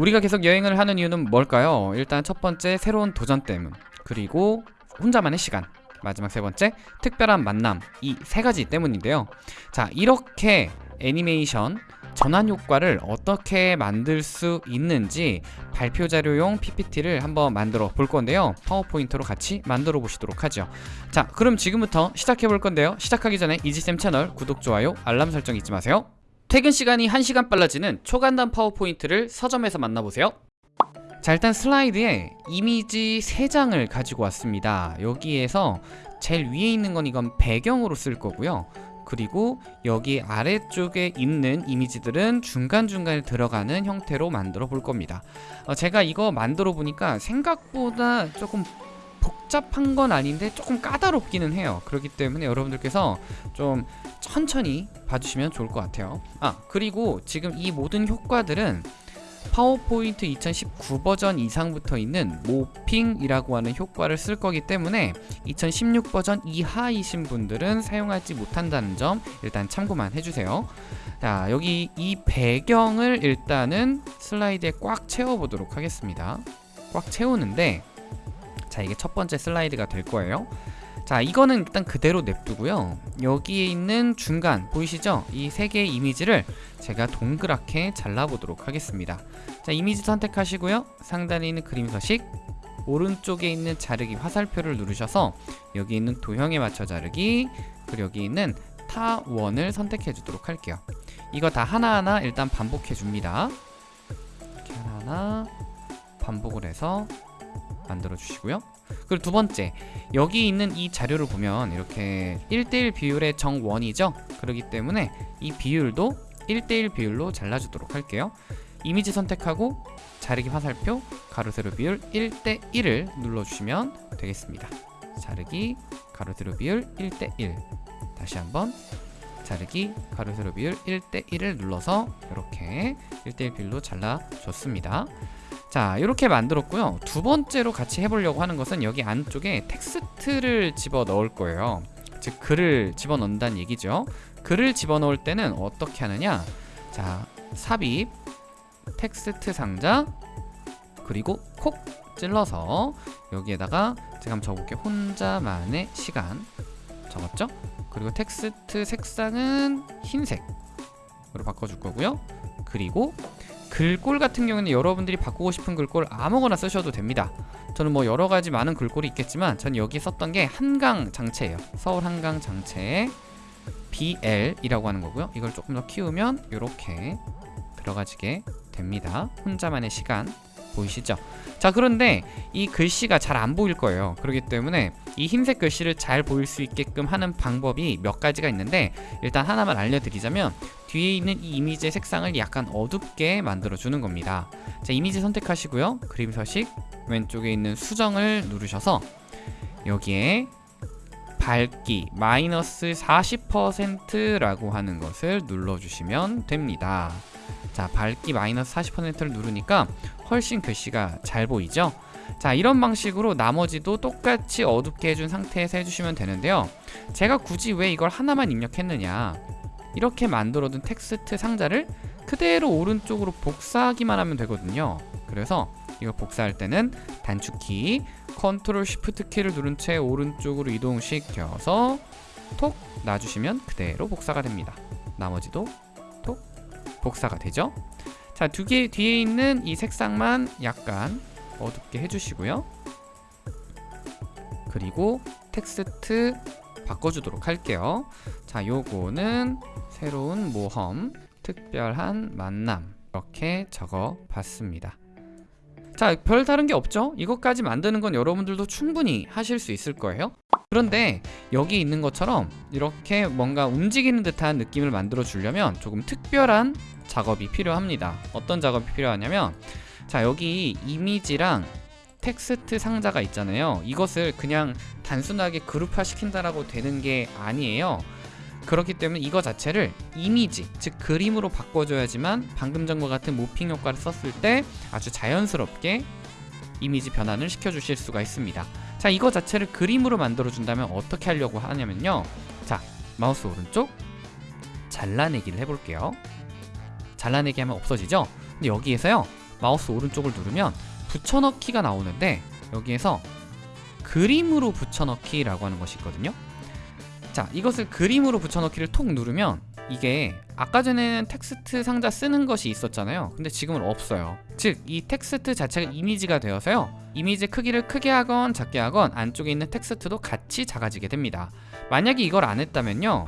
우리가 계속 여행을 하는 이유는 뭘까요? 일단 첫 번째 새로운 도전 때문. 그리고 혼자만의 시간. 마지막 세 번째 특별한 만남. 이 세 가지 때문인데요. 자 이렇게 애니메이션 전환 효과를 어떻게 만들 수 있는지 발표 자료용 PPT를 한번 만들어 볼 건데요. 파워포인트로 같이 만들어 보시도록 하죠. 자 그럼 지금부터 시작해 볼 건데요. 시작하기 전에 이지쌤 채널 구독, 좋아요, 알람 설정 잊지 마세요 퇴근 시간이 1시간 빨라지는 초간단 파워포인트를 서점에서 만나보세요. 자 일단 슬라이드에 이미지 3장을 가지고 왔습니다. 여기에서 제일 위에 있는 건 이건 배경으로 쓸 거고요. 그리고 여기 아래쪽에 있는 이미지들은 중간중간에 들어가는 형태로 만들어 볼 겁니다. 어, 제가 이거 만들어 보니까 생각보다 조금 복잡한 건 아닌데 조금 까다롭기는 해요. 그렇기 때문에 여러분들께서 좀 천천히 봐주시면 좋을 것 같아요. 아 그리고 지금 이 모든 효과들은 파워포인트 2019 버전 이상부터 있는 모핑이라고 하는 효과를 쓸 거기 때문에 2016 버전 이하이신 분들은 사용하지 못한다는 점 일단 참고만 해주세요. 자 여기 이 배경을 일단은 슬라이드에 꽉 채워보도록 하겠습니다. 꽉 채우는데 자 이게 첫 번째 슬라이드가 될 거예요. 자 이거는 일단 그대로 냅두고요. 여기에 있는 중간 보이시죠? 이 세 개의 이미지를 제가 동그랗게 잘라보도록 하겠습니다. 자 이미지 선택하시고요. 상단에 있는 그림 서식 오른쪽에 있는 자르기 화살표를 누르셔서 여기 있는 도형에 맞춰 자르기 그리고 여기 있는 타원을 선택해 주도록 할게요. 이거 다 하나하나 일단 반복해 줍니다. 이렇게 하나하나 반복을 해서 만들어 주시고요. 그리고 두 번째 여기 있는 이 자료를 보면 이렇게 1대1 비율의 정원이죠? 그렇기 때문에 이 비율도 1대1 비율로 잘라주도록 할게요. 이미지 선택하고 자르기 화살표 가로 세로 비율 1대1을 눌러주시면 되겠습니다. 자르기 가로 세로 비율 1대1 다시 한번 자르기 가로 세로 비율 1대1을 눌러서 이렇게 1대1 비율로 잘라줬습니다 자 이렇게 만들었고요. 두 번째로 같이 해보려고 하는 것은 여기 안쪽에 텍스트를 집어 넣을 거예요. 즉 글을 집어 넣는다는 얘기죠. 글을 집어 넣을 때는 어떻게 하느냐? 자 삽입 텍스트 상자 그리고 콕 찔러서 여기에다가 제가 한번 적어볼게요. 혼자만의 시간. 적었죠? 그리고 텍스트 색상은 흰색으로 바꿔줄 거고요. 그리고 글꼴 같은 경우는 여러분들이 바꾸고 싶은 글꼴 아무거나 쓰셔도 됩니다. 저는 뭐 여러가지 많은 글꼴이 있겠지만 전 여기 썼던 게 한강 장체예요. 서울 한강 장체에 BL이라고 하는 거고요. 이걸 조금 더 키우면 이렇게 들어가지게 됩니다. 혼자만의 시간 보이시죠? 자 그런데 이 글씨가 잘 안 보일 거예요. 그렇기 때문에 이 흰색 글씨를 잘 보일 수 있게끔 하는 방법이 몇 가지가 있는데 일단 하나만 알려드리자면 뒤에 있는 이 이미지의 색상을 약간 어둡게 만들어 주는 겁니다. 자 이미지 선택하시고요. 그림 서식 왼쪽에 있는 수정을 누르셔서 여기에 밝기 마이너스 40%라고 하는 것을 눌러주시면 됩니다 자 밝기 마이너스 40%를 누르니까 훨씬 글씨가 잘 보이죠? 자 이런 방식으로 나머지도 똑같이 어둡게 해준 상태에서 해주시면 되는데요. 제가 굳이 왜 이걸 하나만 입력했느냐? 이렇게 만들어둔 텍스트 상자를 그대로 오른쪽으로 복사하기만 하면 되거든요. 그래서 이거 복사할 때는 단축키 컨트롤 쉬프트 키를 누른 채 오른쪽으로 이동시켜서 톡 놔주시면 그대로 복사가 됩니다. 나머지도 톡 복사가 되죠? 자 두 개 뒤에 있는 이 색상만 약간 어둡게 해주시고요. 그리고 텍스트 바꿔주도록 할게요. 자 요거는 새로운 모험 특별한 만남 이렇게 적어 봤습니다. 자 별다른 게 없죠? 이것까지 만드는 건 여러분들도 충분히 하실 수 있을 거예요 그런데 여기 있는 것처럼 이렇게 뭔가 움직이는 듯한 느낌을 만들어 주려면 조금 특별한 작업이 필요합니다. 어떤 작업이 필요하냐면 자 여기 이미지랑 텍스트 상자가 있잖아요. 이것을 그냥 단순하게 그룹화 시킨다라고 되는 게 아니에요. 그렇기 때문에 이거 자체를 이미지 즉 그림으로 바꿔줘야지만 방금 전과 같은 모핑 효과를 썼을 때 아주 자연스럽게 이미지 변환을 시켜주실 수가 있습니다 자 이거 자체를 그림으로 만들어 준다면 어떻게 하려고 하냐면요. 자 마우스 오른쪽 잘라내기를 해볼게요. 잘라내기 하면 없어지죠? 근데 여기에서요 마우스 오른쪽을 누르면 붙여넣기가 나오는데 여기에서 그림으로 붙여넣기라고 하는 것이 있거든요. 자 이것을 그림으로 붙여넣기를 톡 누르면 이게 아까 전에는 텍스트 상자 쓰는 것이 있었잖아요. 근데 지금은 없어요. 즉 이 텍스트 자체가 이미지가 되어서요 이미지 크기를 크게 하건 작게 하건 안쪽에 있는 텍스트도 같이 작아지게 됩니다. 만약에 이걸 안 했다면요.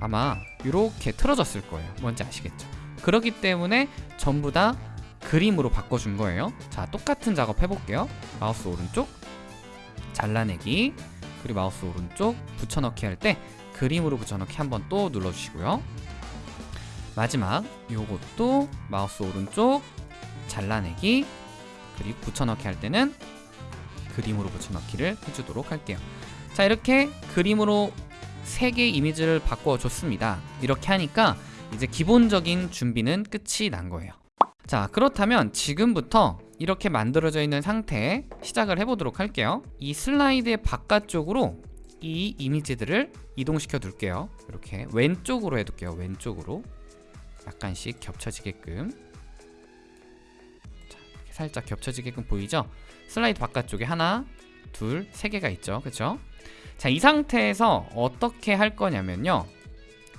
아마 이렇게 틀어졌을 거예요. 뭔지 아시겠죠? 그렇기 때문에 전부 다 그림으로 바꿔준 거예요. 자 똑같은 작업 해볼게요. 마우스 오른쪽 잘라내기. 그리고 마우스 오른쪽 붙여넣기 할 때 그림으로 붙여넣기 한번 또 눌러주시고요. 마지막 요것도 마우스 오른쪽 잘라내기 그리고 붙여넣기 할 때는 그림으로 붙여넣기를 해주도록 할게요. 자 이렇게 그림으로 세 개의 이미지를 바꿔줬습니다. 이렇게 하니까 이제 기본적인 준비는 끝이 난 거예요. 자 그렇다면 지금부터 이렇게 만들어져 있는 상태에 시작을 해보도록 할게요. 이 슬라이드의 바깥쪽으로 이 이미지들을 이동시켜 둘게요. 이렇게 왼쪽으로 해둘게요. 왼쪽으로. 약간씩 겹쳐지게끔 살짝 겹쳐지게끔 보이죠? 슬라이드 바깥쪽에 하나 둘 세 개가 있죠? 그쵸? 자 이 상태에서 어떻게 할 거냐면요.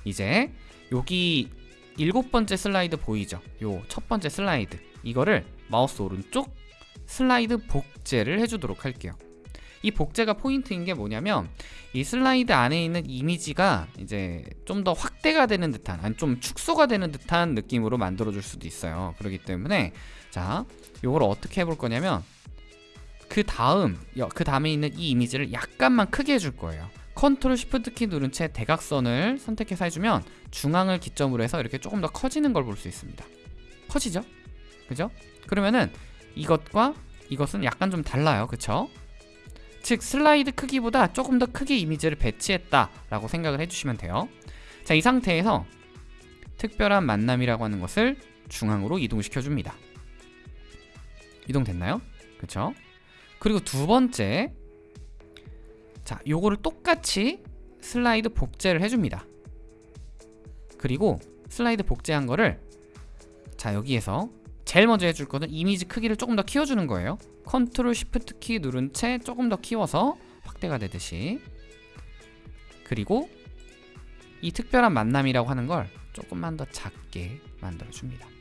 이제 여기 일곱 번째 슬라이드 보이죠? 요 첫 번째 슬라이드. 이거를 마우스 오른쪽 슬라이드 복제를 해주도록 할게요. 이 복제가 포인트인 게 뭐냐면 이 슬라이드 안에 있는 이미지가 이제 좀 더 확대가 되는 듯한 아니 좀 축소가 되는 듯한 느낌으로 만들어 줄 수도 있어요. 그렇기 때문에 자 요걸 어떻게 해볼 거냐면 그 다음 그 다음에 있는 이 이미지를 약간만 크게 해줄 거예요 컨트롤 쉬프트 키 누른 채 대각선을 선택해서 해주면 중앙을 기점으로 해서 이렇게 조금 더 커지는 걸 볼 수 있습니다 커지죠? 그죠? 그러면은 이것과 이것은 약간 좀 달라요 그쵸? 즉 슬라이드 크기보다 조금 더 크게 이미지를 배치했다 라고 생각을 해주시면 돼요 자 이 상태에서 특별한 만남이라고 하는 것을 중앙으로 이동시켜 줍니다 이동됐나요? 그쵸? 그리고 두 번째 자 요거를 똑같이 슬라이드 복제를 해줍니다 그리고 슬라이드 복제한 거를 자 여기에서 제일 먼저 해줄 거는 이미지 크기를 조금 더 키워주는 거예요 컨트롤 쉬프트 키 누른 채 조금 더 키워서 확대가 되듯이 그리고 이 특별한 만남이라고 하는 걸 조금만 더 작게 만들어줍니다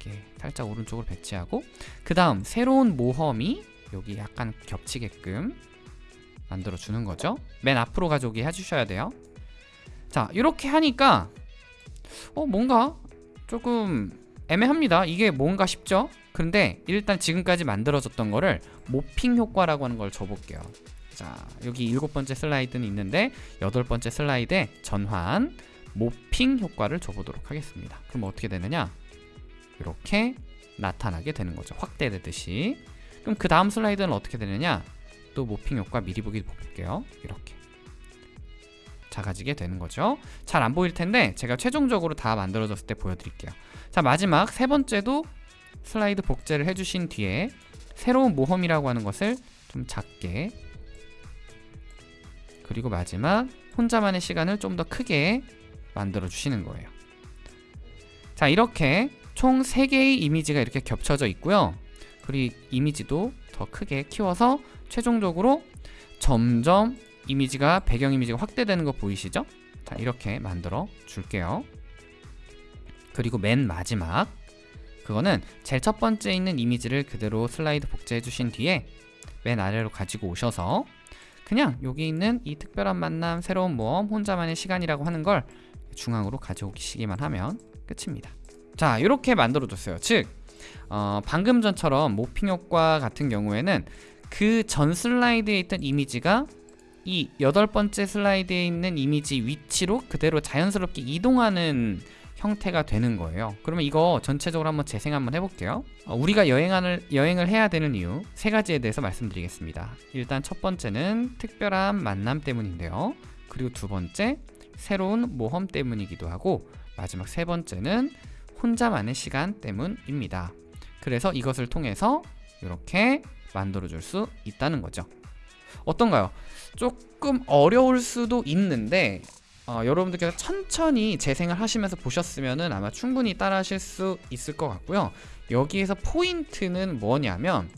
작게 살짝 오른쪽으로 배치하고 그 다음 새로운 모험이 여기 약간 겹치게끔 만들어주는 거죠. 맨 앞으로 가져오게 해주셔야 돼요. 자 이렇게 하니까 어 뭔가 조금 애매합니다. 이게 뭔가 싶죠? 근데 일단 지금까지 만들어졌던 거를 모핑 효과라고 하는 걸 줘볼게요. 자 여기 일곱 번째 슬라이드는 있는데 여덟 번째 슬라이드에 전환 모핑 효과를 줘보도록 하겠습니다. 그럼 어떻게 되느냐 이렇게 나타나게 되는 거죠. 확대되듯이. 그럼 그 다음 슬라이드는 어떻게 되느냐? 또 모핑 효과 미리 보기 볼게요. 이렇게. 작아지게 되는 거죠. 잘 안 보일 텐데 제가 최종적으로 다 만들어졌을 때 보여드릴게요. 자 마지막 세 번째도 슬라이드 복제를 해주신 뒤에 새로운 모험이라고 하는 것을 좀 작게. 그리고 마지막 혼자만의 시간을 좀 더 크게 만들어 주시는 거예요. 자 이렇게 총 3개의 이미지가 이렇게 겹쳐져 있고요. 그리고 이미지도 더 크게 키워서 최종적으로 점점 이미지가 배경 이미지가 확대되는 거 보이시죠? 자 이렇게 만들어 줄게요. 그리고 맨 마지막 그거는 제일 첫 번째 있는 이미지를 그대로 슬라이드 복제해 주신 뒤에 맨 아래로 가지고 오셔서 그냥 여기 있는 이 특별한 만남 새로운 모험 혼자만의 시간이라고 하는 걸 중앙으로 가져오시기만 하면 끝입니다 자 이렇게 만들어 줬어요. 즉 어, 방금 전처럼 모핑 효과 같은 경우에는 그 전 슬라이드에 있던 이미지가 이 여덟 번째 슬라이드에 있는 이미지 위치로 그대로 자연스럽게 이동하는 형태가 되는 거예요. 그러면 이거 전체적으로 한번 재생 한번 해볼게요. 어, 우리가 여행을, 여행을 해야 되는 이유 세 가지에 대해서 말씀드리겠습니다. 일단 첫 번째는 특별한 만남 때문인데요. 그리고 두 번째 새로운 모험 때문이기도 하고 마지막 세 번째는 혼자만의 시간 때문입니다 그래서 이것을 통해서 이렇게 만들어 줄 수 있다는 거죠 어떤가요? 조금 어려울 수도 있는데 어, 여러분들께서 천천히 재생을 하시면서 보셨으면은 아마 충분히 따라 하실 수 있을 것 같고요. 여기에서 포인트는 뭐냐면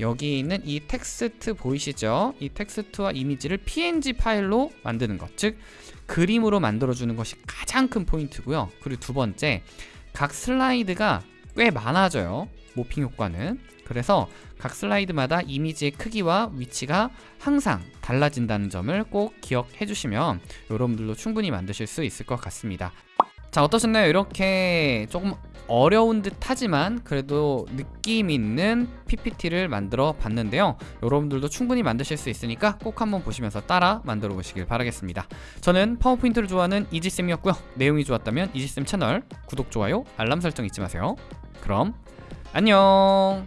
여기 있는 이 텍스트 보이시죠? 이 텍스트와 이미지를 PNG 파일로 만드는 것, 즉 그림으로 만들어주는 것이 가장 큰 포인트고요. 그리고 두 번째, 각 슬라이드가 꽤 많아져요. 모핑 효과는. 그래서 각 슬라이드마다 이미지의 크기와 위치가 항상 달라진다는 점을 꼭 기억해 주시면 여러분들도 충분히 만드실 수 있을 것 같습니다. 자 어떠셨나요? 이렇게 조금 어려운 듯 하지만 그래도 느낌 있는 PPT를 만들어 봤는데요. 여러분들도 충분히 만드실 수 있으니까 꼭 한번 보시면서 따라 만들어 보시길 바라겠습니다. 저는 파워포인트를 좋아하는 이지쌤이었고요. 내용이 좋았다면 이지쌤 채널 구독, 좋아요, 알람 설정 잊지 마세요. 그럼 안녕